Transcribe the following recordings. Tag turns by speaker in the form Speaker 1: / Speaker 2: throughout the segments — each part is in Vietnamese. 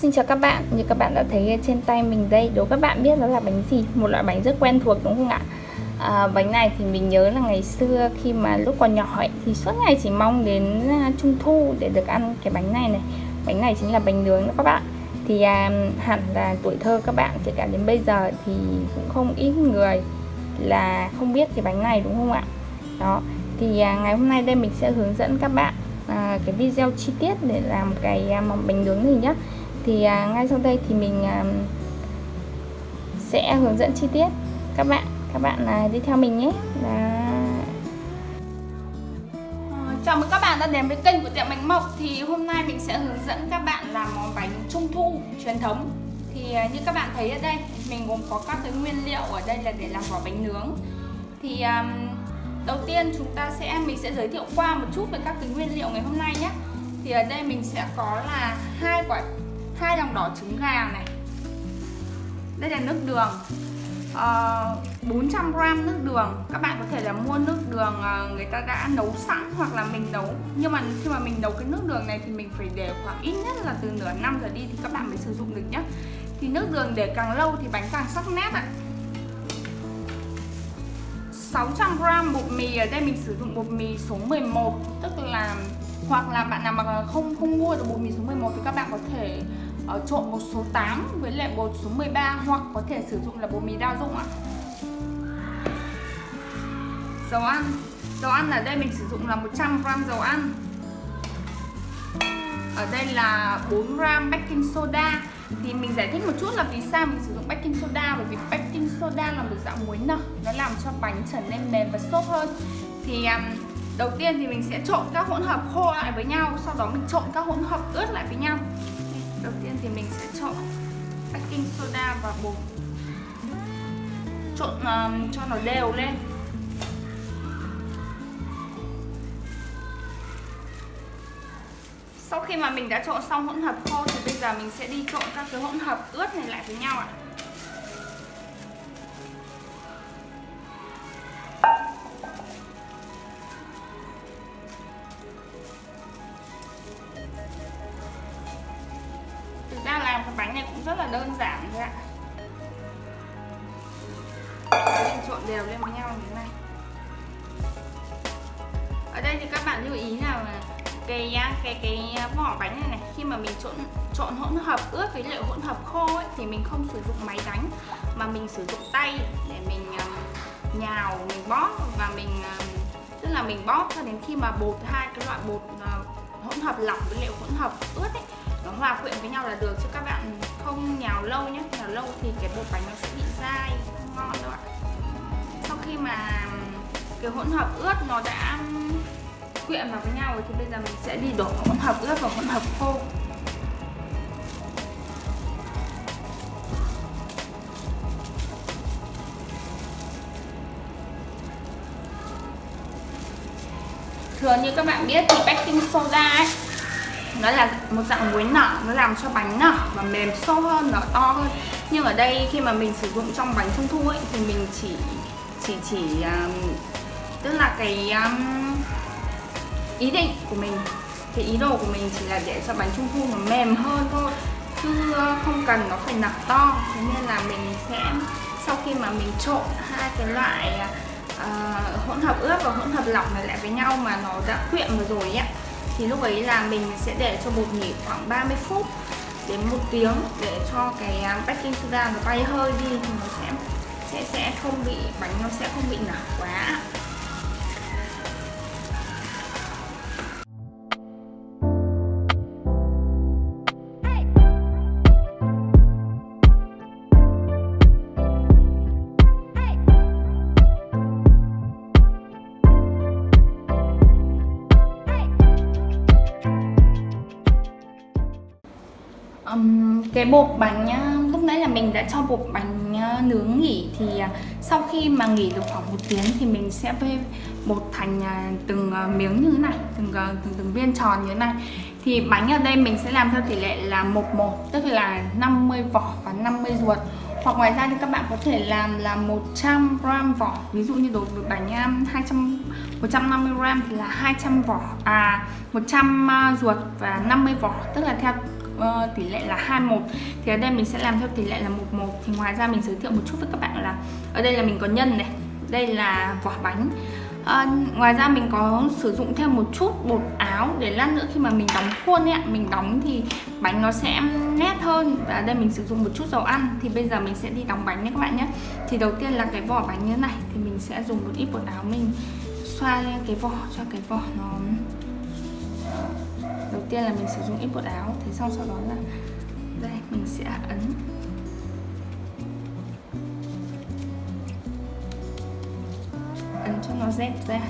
Speaker 1: Xin chào các bạn, như các bạn đã thấy trên tay mình đây Đố các bạn biết đó là bánh gì? Một loại bánh rất quen thuộc đúng không ạ? À, bánh này thì mình nhớ là ngày xưa khi mà lúc còn nhỏ ấy, thì suốt ngày chỉ mong đến à, trung thu để được ăn cái bánh này này Bánh này chính là bánh nướng đó các bạn Thì à, hẳn là tuổi thơ các bạn kể cả đến bây giờ thì cũng không ít người là không biết cái bánh này đúng không ạ? Đó, thì à, ngày hôm nay đây mình sẽ hướng dẫn các bạn à, cái video chi tiết để làm cái à, bánh nướng này nhé thì à, ngay sau đây thì mình à, sẽ hướng dẫn chi tiết. Các bạn các bạn à, đi theo mình nhé. Đó. Ờ, chào mừng các bạn đã đến với kênh của tiệm bánh mộc. Thì hôm nay mình sẽ hướng dẫn các bạn làm món bánh trung thu truyền thống. Thì à, như các bạn thấy ở đây mình gồm có các cái nguyên liệu ở đây là để làm vỏ bánh nướng. Thì um, đầu tiên chúng ta sẽ mình sẽ giới thiệu qua một chút về các cái nguyên liệu ngày hôm nay nhé. Thì ở đây mình sẽ có là hai quả hai lòng đỏ trứng gà này. Đây là nước đường ờ, uh, 400g nước đường. Các bạn có thể là mua nước đường ờ, người ta đã nấu sẵn hoặc là mình nấu. Nhưng mà khi mà mình nấu cái nước đường này thì mình phải để khoảng ít nhất là từ nửa năm giờ đi thì các bạn mới sử dụng được nhé thì nước đường để càng lâu thì bánh càng sắc nét ạ. 600g bột mì ở đây mình sử dụng bột mì số 11 tức là hoặc là bạn nào mà không không mua được bột mì số 11 thì các bạn có thể uh, trộn một số 8 với lại bột số 13 hoặc có thể sử dụng là bột mì đa dụng ạ. Dầu ăn. Dầu ăn ở đây mình sử dụng là 100g dầu ăn. Ở đây là 4g baking soda. Thì mình giải thích một chút là vì sao mình sử dụng baking soda bởi vì baking soda là một dạng muối nở, nó làm cho bánh trở nên mềm và xốp hơn. Thì um, đầu tiên thì mình sẽ trộn các hỗn hợp khô lại với nhau, sau đó mình trộn các hỗn hợp ướt lại với nhau. Đầu tiên thì mình sẽ trộn baking soda và bột. Trộn um, cho nó đều lên. Sau khi mà mình đã trộn xong hỗn hợp khô thì bây giờ mình sẽ đi trộn các cái hỗn hợp ướt này lại với nhau ạ. à. Trộn đều lên với nhau như thế này. Ở đây thì các bạn lưu ý là cái cái cái vỏ bánh này này khi mà mình trộn trộn hỗn hợp ướt với liệu hỗn hợp khô ấy, thì mình không sử dụng máy đánh mà mình sử dụng tay để mình um, nhào mình bóp và mình um, tức là mình bóp cho đến khi mà bột hai cái loại bột uh, hỗn hợp lỏng với liệu hỗn hợp ướt ấy nó hòa quyện với nhau là được. Chứ các bạn không nhào lâu nhé nhào lâu thì cái bột bánh nó sẽ bị dai không ngon đâu ạ khi mà cái hỗn hợp ướt nó đã quyện vào với nhau rồi thì bây giờ mình sẽ đi đổ hỗn hợp ướt vào hỗn hợp khô. Thường như các bạn biết thì baking soda ấy, nó là một dạng muối nở, nó làm cho bánh nở và mềm sâu hơn nở to hơn. Nhưng ở đây khi mà mình sử dụng trong bánh trung thu ấy thì mình chỉ chỉ chỉ um, tức là cái um, ý định của mình cái ý đồ của mình chỉ là để cho bánh trung thu nó mềm hơn thôi chứ ờ, không cần nó phải nặng to. Thế nên là mình sẽ sau khi mà mình trộn hai cái loại uh, hỗn hợp ướp và hỗn hợp lỏng này lại với nhau mà nó đã quyện rồi rồi ấy thì lúc ấy là mình sẽ để cho bột nghỉ khoảng 30 phút đến một tiếng để cho cái um, baking soda nó bay hơi đi thì nó sẽ sẽ sẽ không bị, bánh nó sẽ không bị nở quá cái bột bánh nhá đã cho bột bánh ờ, nướng nghỉ thì ờ, sau khi mà nghỉ được khoảng một tiếng thì mình sẽ vê bột thành ờ, từng miếng như thế này, từng từng từng viên tròn như thế này. Thì bánh ở đây mình sẽ làm theo tỷ lệ là một một, tức là 50 vỏ và 50 ruột. Hoặc ngoài ra thì các bạn có thể làm là 100 gram vỏ. Ví dụ như đối với bánh 200 150 gram thì là 200 vỏ à 100 ruột và 50 vỏ, tức là theo uh, tỷ lệ là 21 thì ở đây mình sẽ làm theo tỷ lệ là 11 thì ngoài ra mình giới thiệu một chút với các bạn là ở đây là mình có nhân này đây là vỏ bánh. À, ngoài ra mình có sử dụng thêm một chút bột áo để lát nữa khi mà mình đóng khuôn ấy mình đóng thì bánh nó sẽ nét hơn. Và đây mình sử dụng một chút dầu ăn thì bây giờ mình sẽ đi đóng bánh nhé các bạn nhé. Thì đầu tiên là cái vỏ bánh như thế này thì mình sẽ dùng một ít bột áo mình xoa lên cái vỏ cho cái vỏ nó tiên là mình sử dụng ít bột áo, thế xong sau đó là đây, mình sẽ ấn. Ấn cho nó dẹp ra,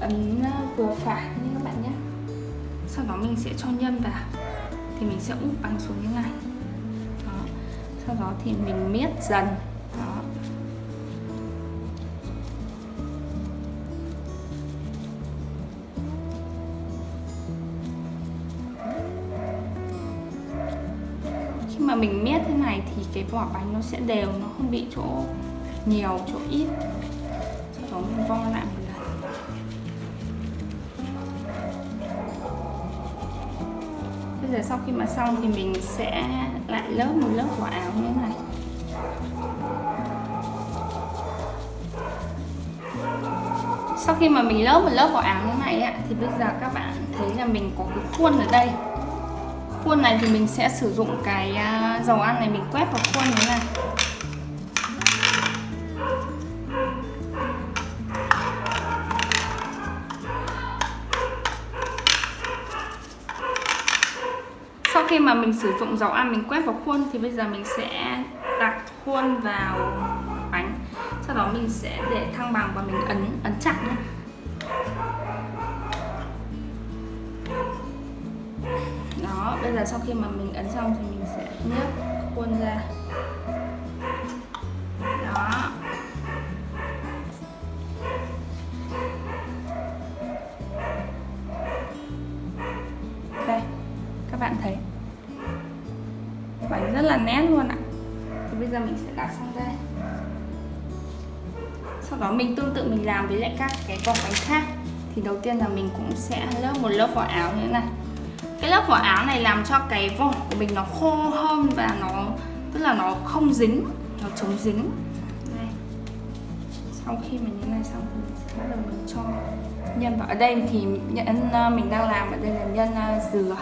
Speaker 1: ấn ờ, vừa phải như các bạn nhé. Sau đó mình sẽ cho nhân vào, thì mình sẽ úp bằng xuống như này. Đó. sau đó thì mình miết dần. Đó. Mình miết thế này thì cái vỏ bánh nó sẽ đều nó không bị chỗ nhiều chỗ ít. Sau đó mình vo lại một lần. Bây giờ sau khi mà xong thì mình sẽ lại lớp một lớp vỏ áo như thế này. Sau khi mà mình lớp một lớp vỏ áo như này ấy, thì bây giờ các bạn thấy là mình có cái khuôn ở đây khuôn này thì mình sẽ sử dụng cái à, dầu ăn này mình quét vào khuôn như thế này. Sau khi mà mình sử dụng dầu ăn mình quét vào khuôn thì bây giờ mình sẽ đặt khuôn vào bánh. Sau đó mình sẽ để thăng bằng và mình ấn ấn chặt nhé. Bây giờ sau khi mà mình ấn xong thì mình sẽ nhấc khuôn ra. Đó. Đây, các bạn thấy. Bánh rất là nét luôn ạ. Thì bây giờ mình sẽ đặt sang đây. Sau đó mình tương tự mình làm với lại các cái vỏ bánh khác. Thì đầu tiên là mình cũng sẽ lớp một lớp vỏ áo như thế này cái lớp vỏ áo này làm cho cái vỏ của mình nó khô hơn và nó, tức là nó không dính, nó chống dính. Đây. sau khi mình như này xong thì sẽ bắt đầu mình cho nhân vào. Ở đây thì nhân, mình đang làm ở đây là nhân à, dừa.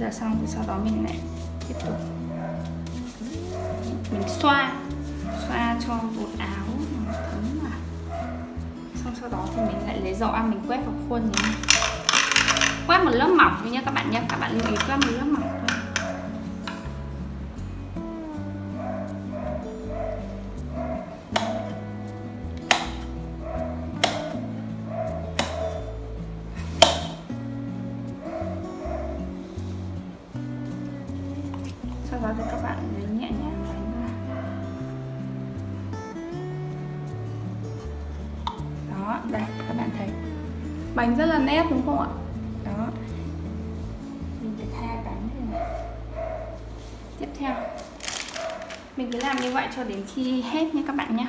Speaker 1: Giờ xong thì sau đó mình lại tiếp tục. Mình xoa xoa cho bột áo nó thấm vào. Xong sau đó thì mình lại lấy dầu ăn à, mình quét vào khuôn này quét một lớp mỏng thôi nhé các bạn nhé các bạn lưu ý quét một lớp mỏng thôi. Bánh rất là nét đúng không ạ? Đó. Mình sẽ tha bánh thế này tiếp theo. Mình cứ làm như vậy cho đến khi hết nha các bạn nhé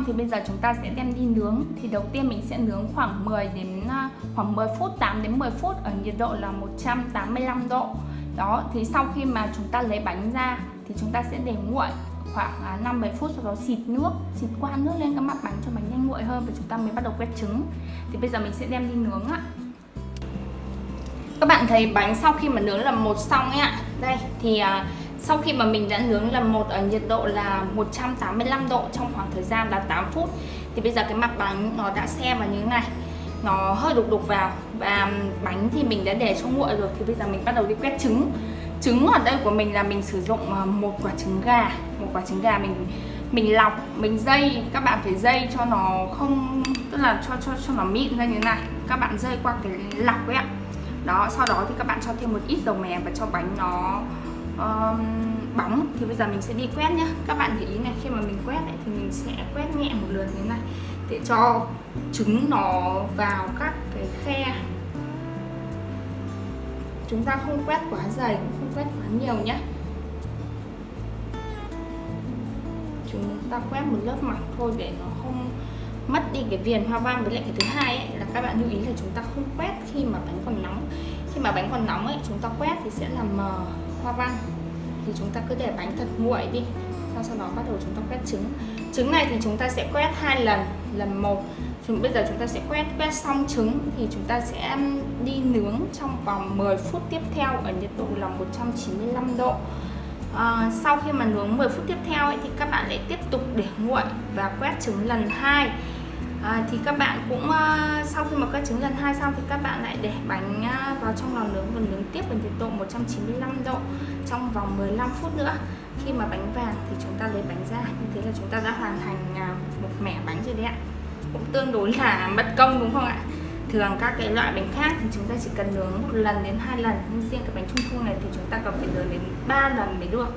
Speaker 1: xong thì bây giờ chúng ta sẽ đem đi nướng Thì đầu tiên mình sẽ nướng khoảng 10 đến à, khoảng 10 phút, 8 đến 10 phút ở nhiệt độ là 185 độ Đó, thì sau khi mà chúng ta lấy bánh ra thì chúng ta sẽ để nguội khoảng à, 5 7 phút sau đó xịt nước, xịt qua nước lên cái mặt bánh cho bánh nhanh nguội hơn và chúng ta mới bắt đầu quét trứng. Thì bây giờ mình sẽ đem đi nướng ạ. Các bạn thấy bánh sau khi mà nướng là một xong ấy ạ. Đây thì à, sau khi mà mình đã nướng lần một ở nhiệt độ là 185 độ trong khoảng thời gian là 8 phút, thì bây giờ cái mặt bánh nó đã xe vào như thế này. Nó hơi đục đục vào và bánh thì mình đã để cho nguội rồi, thì bây giờ mình bắt đầu đi quét trứng. Trứng ở đây của mình là mình sử dụng ờ, một quả trứng gà, một quả trứng gà mình mình lọc, mình dây. Các bạn phải dây cho nó không, tức là cho cho cho nó mịn ra như thế này. Các bạn dây qua cái lọc ấy ạ. Đó, sau đó thì các bạn cho thêm một ít dầu mè và cho bánh nó um, bóng thì bây giờ mình sẽ đi quét nhá. Các bạn để ý này khi mà mình quét lại thì mình sẽ quét nhẹ một lượt như thế này. Để cho trứng nó vào các cái khe. Chúng ta không quét quá dày cũng không quét quá nhiều nhé chúng ta quét một lớp mặt thôi để nó không mất đi cái viền hoa văn với lại cái thứ hai ấy, là các bạn lưu ý là chúng ta không quét khi mà bánh còn nóng khi mà bánh còn nóng ấy chúng ta quét thì sẽ làm mờ hoa văn. Thì chúng ta cứ để bánh thật nguội đi sau sau đó bắt đầu chúng ta quét trứng. Trứng này thì chúng ta sẽ quét hai lần lần một. Chúng bây giờ chúng ta sẽ quét quét xong trứng thì chúng ta sẽ đi nướng trong vòng 10 phút tiếp theo ở nhiệt độ là 195 độ. À, sau khi mà nướng 10 phút tiếp theo ấy, thì các bạn lại tiếp tục để nguội và quét trứng lần hai à, thì các bạn cũng uh, sau khi mà các trứng lần hai xong thì các bạn lại để bánh uh, vào trong lò nướng và nướng tiếp với nhiệt độ 195 độ trong vòng 15 phút nữa. Khi mà bánh vàng thì chúng ta lấy bánh ra như thế là chúng ta đã hoàn thành uh, một mẻ bánh rồi đấy ạ. Cũng tương đối là mất công đúng không ạ? Thường các cái loại bánh khác thì chúng ta chỉ cần nướng một lần đến hai lần nhưng riêng cái bánh trung thu này thì chúng ta cần phải nướng đến 3 lần mới được.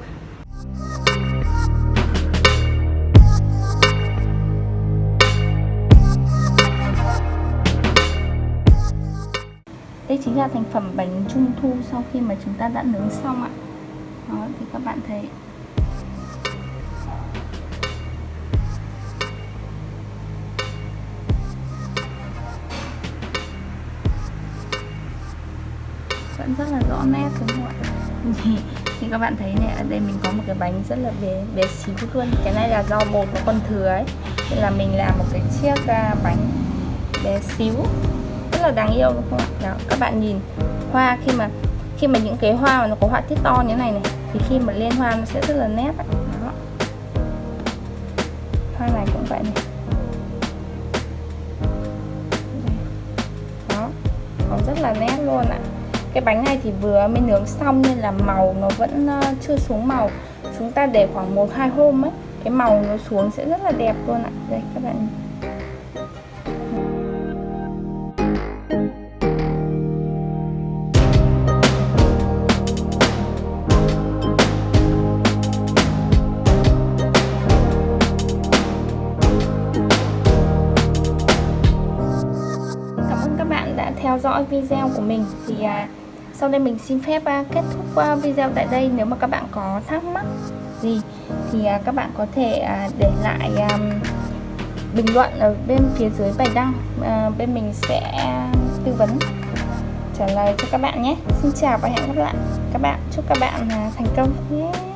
Speaker 1: Ra thành phẩm bánh trung thu sau khi mà chúng ta đã nướng xong ạ. Đó, thì các bạn thấy. Vẫn rất là rõ nét, đúng không ạ? Thì các bạn thấy này, ở đây mình có một cái bánh rất là bé bé xíu luôn. Cái này là do bột nó còn thừa ấy. Nên là mình làm một cái chiếc à, bánh bé xíu là đáng yêu, đúng không ạ? Đó, các bạn nhìn, hoa khi mà khi mà những cái hoa mà nó có họa tiết to như thế này này, thì khi mà lên hoa nó sẽ rất là nét đó. Hoa này cũng vậy này. Đó, nó rất là nét luôn ạ. Cái bánh này thì vừa mới nướng xong nên là màu nó vẫn ờ, chưa xuống màu. Chúng ta để khoảng một hai hôm ấy, cái màu nó xuống sẽ rất là đẹp luôn ạ. Đây, các bạn đã theo dõi video của mình. Thì à, sau đây mình xin phép à, kết thúc à, video tại đây. Nếu mà các bạn có thắc mắc gì thì à, các bạn có thể à, để lại à, bình luận ở bên phía dưới bài đăng. À, bên mình sẽ tư vấn trả lời cho các bạn nhé. Xin chào và hẹn gặp lại. Các bạn chúc các bạn à, thành công nhé.